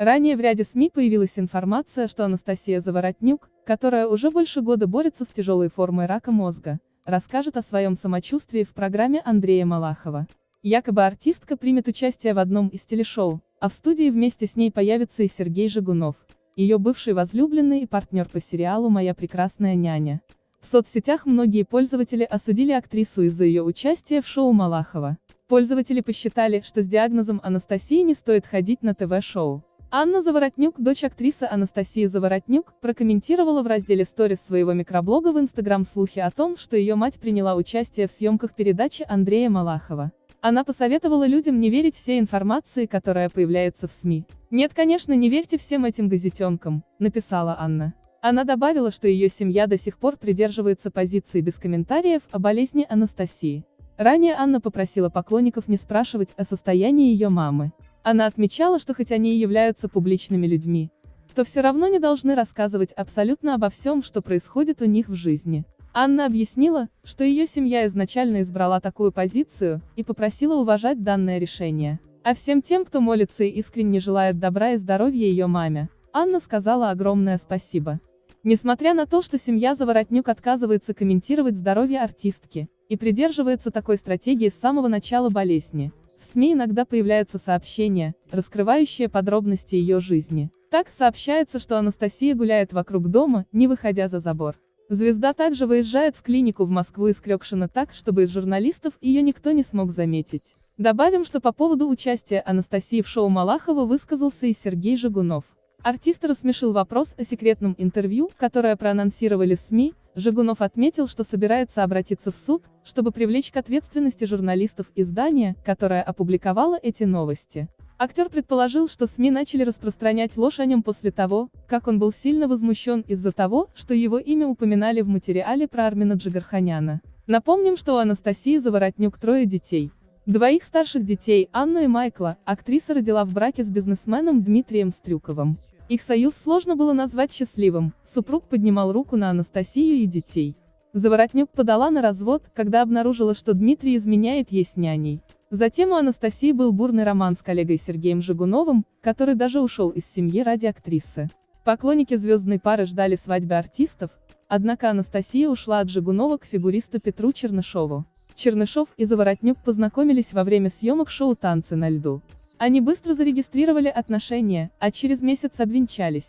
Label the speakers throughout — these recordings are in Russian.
Speaker 1: Ранее в ряде СМИ появилась информация, что Анастасия Заворотнюк, которая уже больше года борется с тяжелой формой рака мозга, расскажет о своем самочувствии в программе Андрея Малахова. Якобы артистка примет участие в одном из телешоу, а в студии вместе с ней появится и Сергей Жигунов, ее бывший возлюбленный и партнер по сериалу «Моя прекрасная няня». В соцсетях многие пользователи осудили актрису из-за ее участия в шоу Малахова. Пользователи посчитали, что с диагнозом Анастасии не стоит ходить на ТВ-шоу. Анна Заворотнюк, дочь актрисы Анастасии Заворотнюк, прокомментировала в разделе сторис своего микроблога в Инстаграм слухи о том, что ее мать приняла участие в съемках передачи Андрея Малахова. Она посоветовала людям не верить всей информации, которая появляется в СМИ. «Нет, конечно, не верьте всем этим газетенкам», — написала Анна. Она добавила, что ее семья до сих пор придерживается позиции без комментариев о болезни Анастасии. Ранее Анна попросила поклонников не спрашивать о состоянии ее мамы. Она отмечала, что хоть они и являются публичными людьми, то все равно не должны рассказывать абсолютно обо всем, что происходит у них в жизни. Анна объяснила, что ее семья изначально избрала такую позицию, и попросила уважать данное решение. А всем тем, кто молится и искренне желает добра и здоровья ее маме, Анна сказала огромное спасибо. Несмотря на то, что семья Заворотнюк отказывается комментировать здоровье артистки, и придерживается такой стратегии с самого начала болезни, в СМИ иногда появляются сообщения, раскрывающие подробности ее жизни. Так сообщается, что Анастасия гуляет вокруг дома, не выходя за забор. Звезда также выезжает в клинику в Москву из Крёкшина так, чтобы из журналистов ее никто не смог заметить. Добавим, что по поводу участия Анастасии в шоу Малахова высказался и Сергей Жигунов. Артист рассмешил вопрос о секретном интервью, которое проанонсировали СМИ, Жигунов отметил, что собирается обратиться в суд, чтобы привлечь к ответственности журналистов издания, которое опубликовало эти новости. Актер предположил, что СМИ начали распространять ложь о нем после того, как он был сильно возмущен из-за того, что его имя упоминали в материале про Армина Джигарханяна. Напомним, что у Анастасии Заворотнюк трое детей. Двоих старших детей, Анну и Майкла, актриса родила в браке с бизнесменом Дмитрием Стрюковым. Их союз сложно было назвать счастливым, супруг поднимал руку на Анастасию и детей. Заворотнюк подала на развод, когда обнаружила, что Дмитрий изменяет ей с няней. Затем у Анастасии был бурный роман с коллегой Сергеем Жигуновым, который даже ушел из семьи ради актрисы. Поклонники звездной пары ждали свадьбы артистов, однако Анастасия ушла от Жигунова к фигуристу Петру Чернышову. Чернышов и Заворотнюк познакомились во время съемок шоу «Танцы на льду». Они быстро зарегистрировали отношения, а через месяц обвенчались.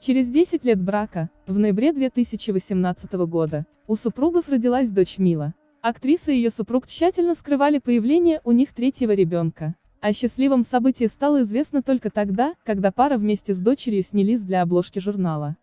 Speaker 1: Через 10 лет брака, в ноябре 2018 года, у супругов родилась дочь Мила. Актриса и ее супруг тщательно скрывали появление у них третьего ребенка. О счастливом событии стало известно только тогда, когда пара вместе с дочерью снялись для обложки журнала.